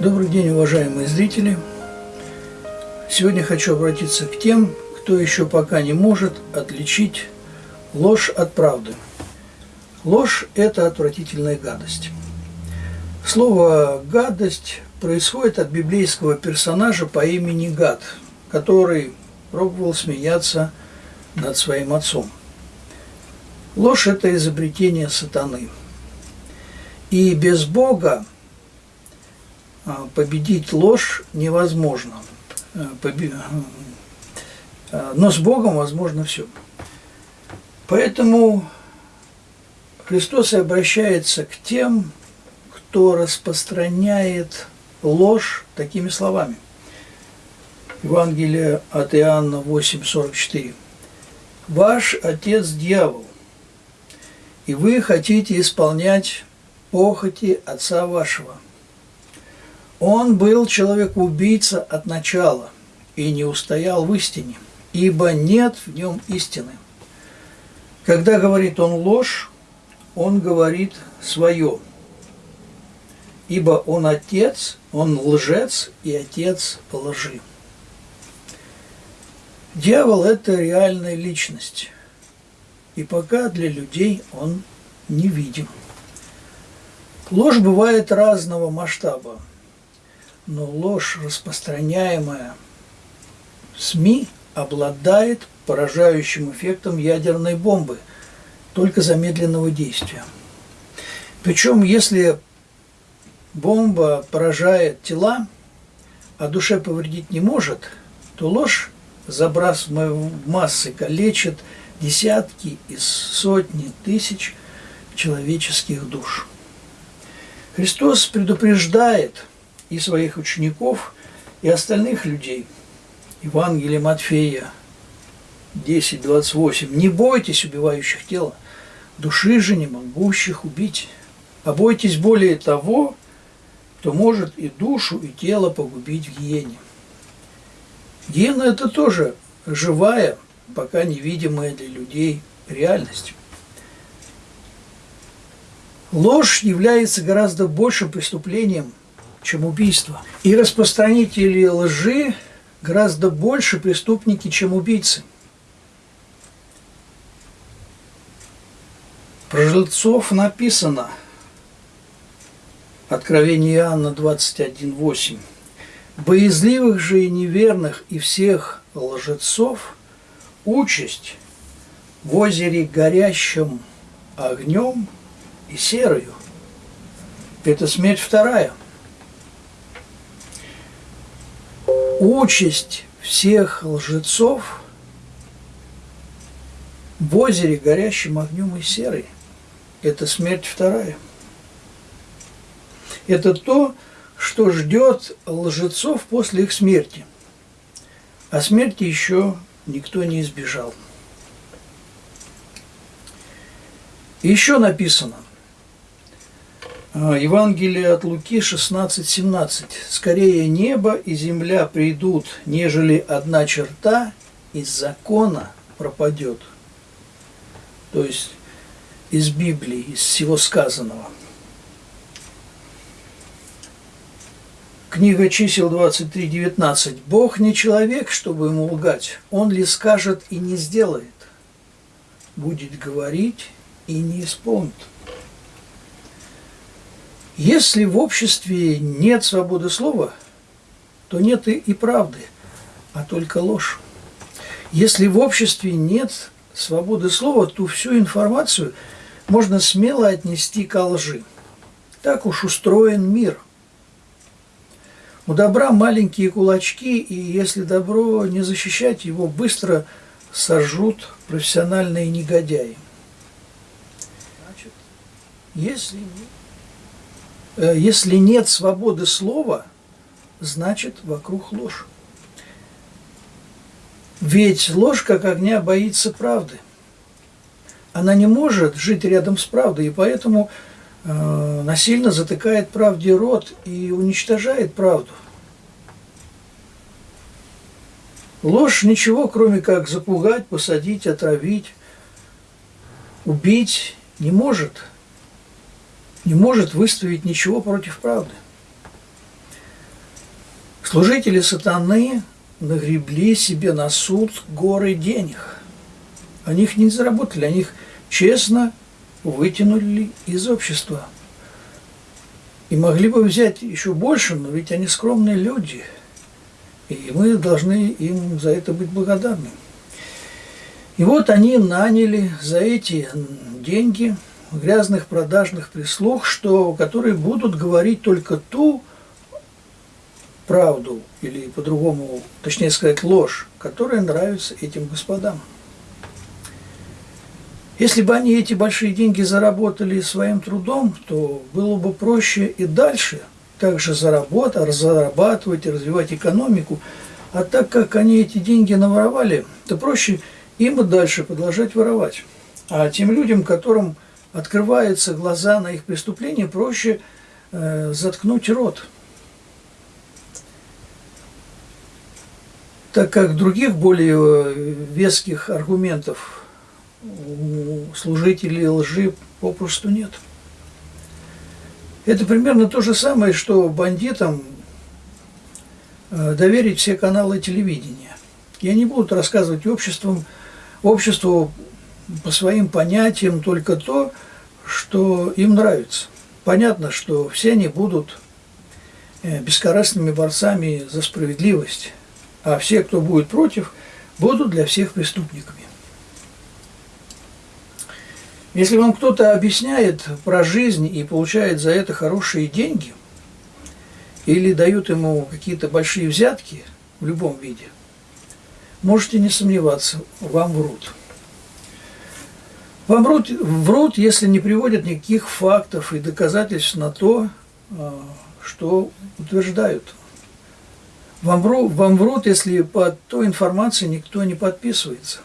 Добрый день, уважаемые зрители! Сегодня хочу обратиться к тем, кто еще пока не может отличить ложь от правды. Ложь – это отвратительная гадость. Слово «гадость» происходит от библейского персонажа по имени Гад, который пробовал смеяться над своим отцом. Ложь – это изобретение сатаны. И без Бога победить ложь невозможно. А, а, но с Богом возможно все. Поэтому Христос и обращается к тем, кто распространяет ложь такими словами. Евангелие от Иоанна 8,44. «Ваш отец – дьявол, и вы хотите исполнять похоти отца вашего. Он был человек-убийца от начала и не устоял в истине, ибо нет в нем истины. Когда говорит он ложь, он говорит свое, ибо он отец, он лжец и отец лжи. Дьявол – это реальная личность, и пока для людей он невидим. Ложь бывает разного масштаба, но ложь, распространяемая СМИ, обладает поражающим эффектом ядерной бомбы, только замедленного действия. Причем, если бомба поражает тела, а душе повредить не может, то ложь, забрасывая массы, калечит десятки и сотни тысяч человеческих душ. Христос предупреждает и своих учеников, и остальных людей. Евангелие Матфея 10.28. «Не бойтесь убивающих тела, души же не могущих убить, а бойтесь более того, кто может и душу, и тело погубить в гиене». Гиена – это тоже живая, пока невидимая для людей реальность. Ложь является гораздо большим преступлением, чем убийство. И распространители лжи гораздо больше преступники, чем убийцы. Про жильцов написано, Откровение Иоанна 21.8, «Боязливых же и неверных и всех лжецов участь в озере горящим огнем – и серою. Это смерть вторая. Участь всех лжецов в озере горящим огнем и серой. Это смерть вторая. Это то, что ждет лжецов после их смерти. А смерти еще никто не избежал. Еще написано – Евангелие от Луки 16:17. «Скорее небо и земля придут, нежели одна черта из закона пропадет». То есть из Библии, из всего сказанного. Книга чисел 23.19. «Бог не человек, чтобы ему лгать. Он ли скажет и не сделает? Будет говорить и не исполнит». Если в обществе нет свободы слова, то нет и, и правды, а только ложь. Если в обществе нет свободы слова, то всю информацию можно смело отнести к лжи. Так уж устроен мир. У добра маленькие кулачки, и если добро не защищать, его быстро сожрут профессиональные негодяи. Значит, если нет если нет свободы слова, значит вокруг ложь. Ведь ложь, как огня, боится правды. Она не может жить рядом с правдой, и поэтому э, насильно затыкает правде рот и уничтожает правду. Ложь ничего, кроме как запугать, посадить, отравить, убить не может – не может выставить ничего против правды. Служители сатаны нагребли себе на суд горы денег. Они их не заработали, они их честно вытянули из общества. И могли бы взять еще больше, но ведь они скромные люди. И мы должны им за это быть благодарны. И вот они наняли за эти деньги грязных продажных прислуг, что, которые будут говорить только ту правду, или по-другому, точнее сказать, ложь, которая нравится этим господам. Если бы они эти большие деньги заработали своим трудом, то было бы проще и дальше также заработать, зарабатывать и развивать экономику. А так как они эти деньги наворовали, то проще им и дальше продолжать воровать. А тем людям, которым открываются глаза на их преступления, проще э, заткнуть рот. Так как других более э, веских аргументов у служителей лжи попросту нет. Это примерно то же самое, что бандитам э, доверить все каналы телевидения. И они будут рассказывать обществам, обществу по своим понятиям только то, что им нравится. Понятно, что все они будут э, бескорыстными борцами за справедливость, а все, кто будет против, будут для всех преступниками. Если вам кто-то объясняет про жизнь и получает за это хорошие деньги, или дают ему какие-то большие взятки в любом виде, можете не сомневаться, вам врут. Вам врут, врут, если не приводят никаких фактов и доказательств на то, а, что утверждают. Вам, врут, вам врут, если под той информацией никто не подписывается.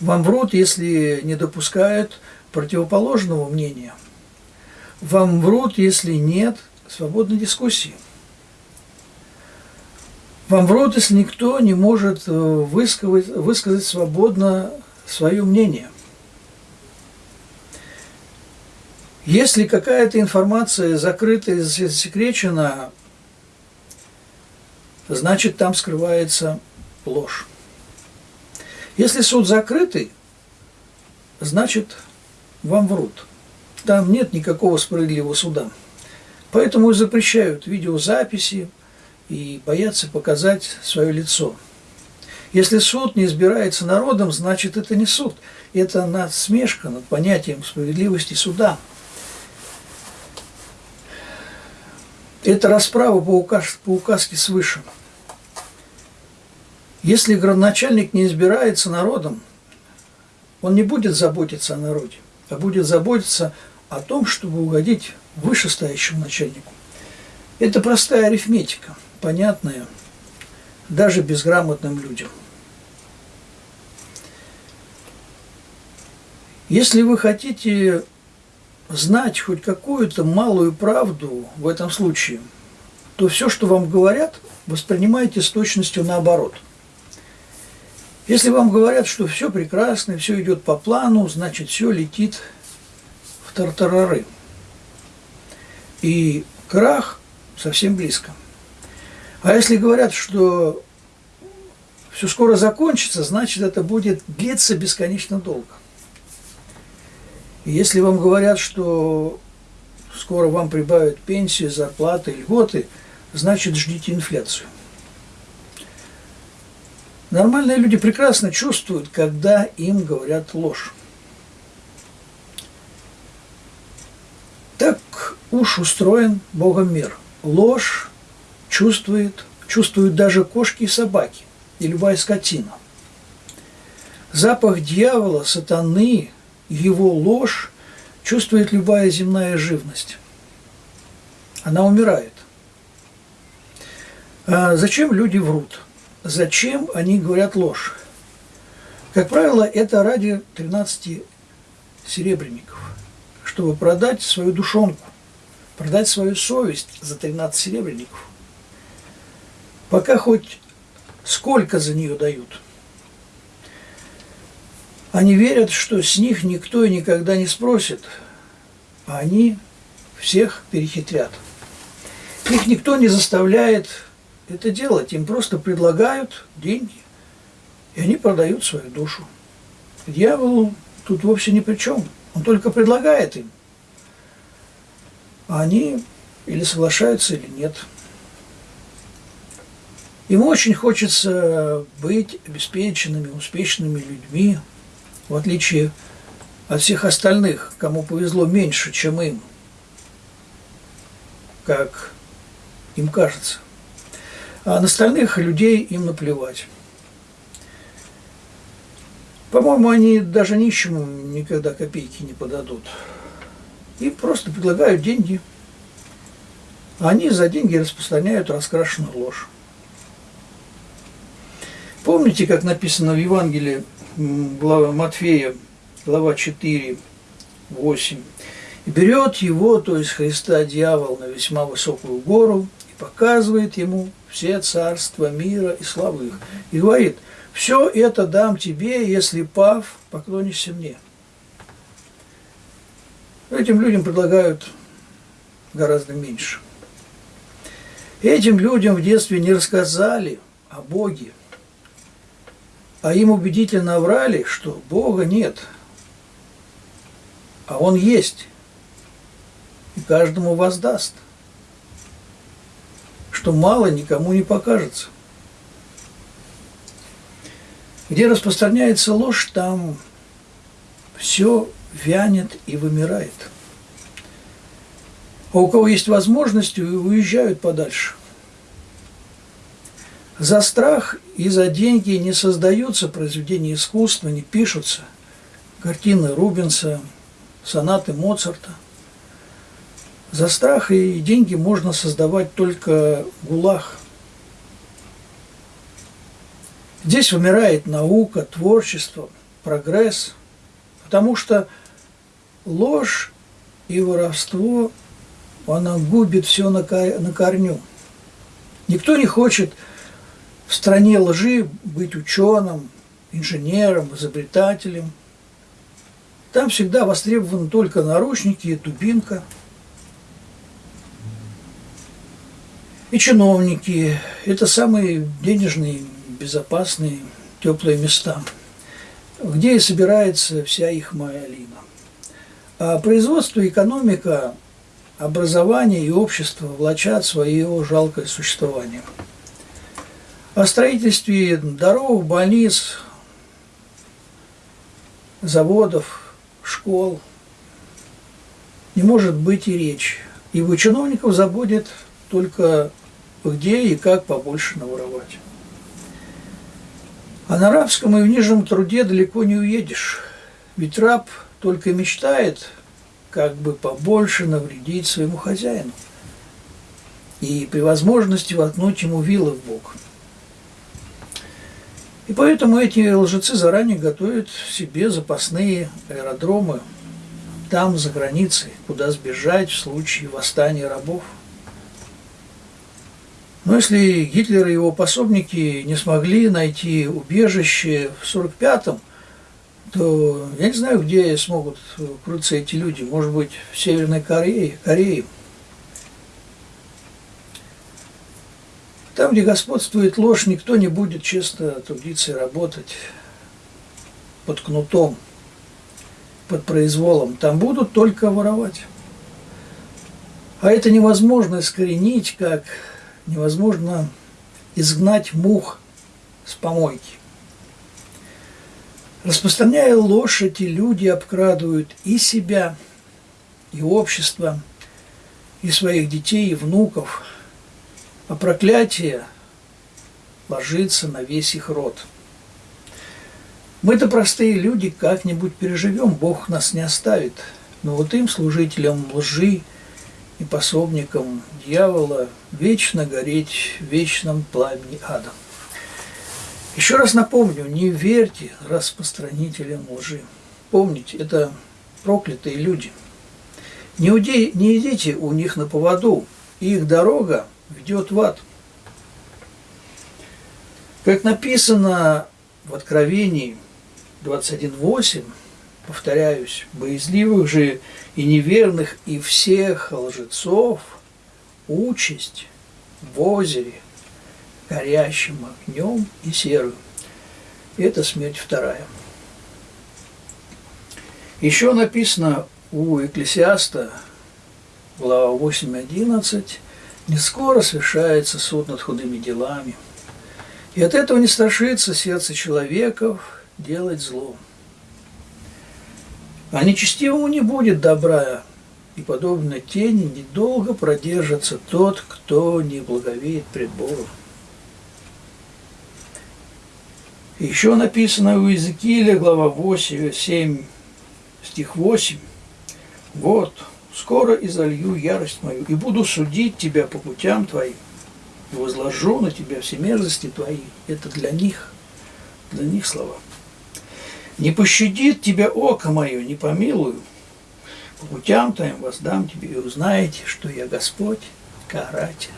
Вам врут, если не допускают противоположного мнения. Вам врут, если нет свободной дискуссии. Вам врут, если никто не может э, высказать, высказать свободно свое мнение. Если какая-то информация закрыта и засекречена, значит там скрывается ложь. Если суд закрытый, значит вам врут. Там нет никакого справедливого суда. Поэтому и запрещают видеозаписи и боятся показать свое лицо. Если суд не избирается народом, значит это не суд. Это насмешка над понятием справедливости суда. Это расправа по, указ, по указке свыше. Если градоначальник не избирается народом, он не будет заботиться о народе, а будет заботиться о том, чтобы угодить вышестоящему начальнику. Это простая арифметика, понятная даже безграмотным людям. Если вы хотите знать хоть какую-то малую правду в этом случае, то все, что вам говорят, воспринимайте с точностью наоборот – если вам говорят, что все прекрасно, все идет по плану, значит, все летит в тартарары. И крах совсем близко. А если говорят, что все скоро закончится, значит, это будет длиться бесконечно долго. Если вам говорят, что скоро вам прибавят пенсии, зарплаты, льготы, значит, ждите инфляцию. Нормальные люди прекрасно чувствуют, когда им говорят ложь. Так уж устроен Богом мир. Ложь чувствует, чувствуют даже кошки и собаки, и любая скотина. Запах дьявола, сатаны, его ложь чувствует любая земная живность. Она умирает. А зачем люди врут? Зачем они говорят ложь? Как правило, это ради 13 серебряников, чтобы продать свою душонку, продать свою совесть за 13 серебряников. Пока хоть сколько за нее дают. Они верят, что с них никто и никогда не спросит, а они всех перехитрят. Их никто не заставляет это делать. Им просто предлагают деньги, и они продают свою душу. Дьявол тут вовсе ни при чем. Он только предлагает им. А они или соглашаются, или нет. Ему очень хочется быть обеспеченными, успешными людьми, в отличие от всех остальных, кому повезло меньше, чем им, как им кажется. А на остальных людей им наплевать. По-моему, они даже нищему никогда копейки не подадут. Им просто предлагают деньги. Они за деньги распространяют раскрашенную ложь. Помните, как написано в Евангелии глава Матфея, глава 4, 8. «И берет его, то есть Христа, дьявол, на весьма высокую гору и показывает ему все царства мира и славы. И говорит, все это дам тебе, если, пав, поклонишься мне». Этим людям предлагают гораздо меньше. Этим людям в детстве не рассказали о Боге – а им убедительно врали, что Бога нет, а Он есть, и каждому воздаст, что мало никому не покажется. Где распространяется ложь, там все вянет и вымирает. А у кого есть возможность, уезжают подальше. За страх и за деньги не создаются произведения искусства, не пишутся картины Рубенса, сонаты Моцарта. За страх и деньги можно создавать только гулах. Здесь вымирает наука, творчество, прогресс, потому что ложь и воровство, она губит все на корню. Никто не хочет в стране лжи быть ученым, инженером, изобретателем. Там всегда востребованы только наручники и дубинка. И чиновники – это самые денежные, безопасные, теплые места, где и собирается вся их малина. А производство, экономика, образование и общество влачат свое жалкое существование – о строительстве дорог, больниц, заводов, школ не может быть и речи. Ибо чиновников заботит только где и как побольше наворовать. А на рабском и в нижнем труде далеко не уедешь. Ведь раб только мечтает, как бы побольше навредить своему хозяину. И при возможности воткнуть ему вилы в бок – и поэтому эти лжецы заранее готовят себе запасные аэродромы там, за границей, куда сбежать в случае восстания рабов. Но если Гитлер и его пособники не смогли найти убежище в 45-м, то я не знаю, где смогут крыться эти люди. Может быть, в Северной Корее. Корее. Там, где господствует ложь, никто не будет честно трудиться и работать под кнутом, под произволом. Там будут только воровать. А это невозможно искоренить, как невозможно изгнать мух с помойки. Распространяя ложь, эти люди обкрадывают и себя, и общество, и своих детей, и внуков – а проклятие ложится на весь их род. Мы-то простые люди как-нибудь переживем, Бог нас не оставит. Но вот им, служителям лжи и пособникам дьявола, вечно гореть в вечном пламени ада. Еще раз напомню, не верьте распространителям лжи. Помните, это проклятые люди. Не, уди, не идите у них на поводу, их дорога ведет в ад. Как написано в Откровении 21.8, повторяюсь, боязливых же и неверных и всех лжецов участь в озере горящим огнем и серую. Это смерть вторая. Еще написано у Экклесиаста, глава 8.11, «Не скоро совершается суд над худыми делами, и от этого не страшится сердце человеков делать зло. А нечестивому не будет добра, и подобно тени недолго продержится тот, кто не благовеет пред Богом. Еще написано у Иезекииля, глава 8, 7, стих 8. «Вот, скоро изолью ярость мою, и буду судить тебя по путям твоим, и возложу на тебя все мерзости твои». Это для них, для них слова. «Не пощадит тебя око мое, не помилую, по путям твоим воздам тебе, и узнаете, что я Господь, каратель».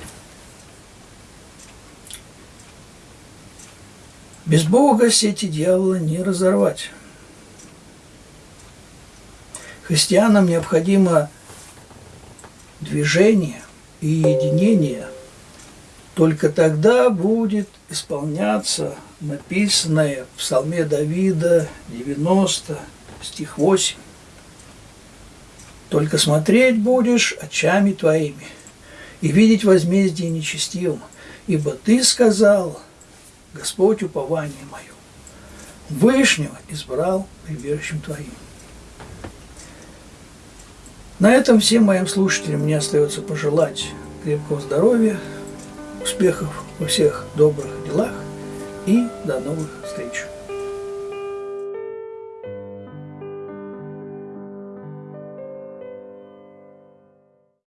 Без Бога сети дьявола не разорвать. Христианам необходимо движение и единение. Только тогда будет исполняться написанное в Псалме Давида 90, стих 8. Только смотреть будешь очами твоими и видеть возмездие нечестивым, ибо ты сказал, Господь упование мое, Вышнего избрал прибежищем твоим. На этом всем моим слушателям мне остается пожелать крепкого здоровья, успехов во всех добрых делах и до новых встреч.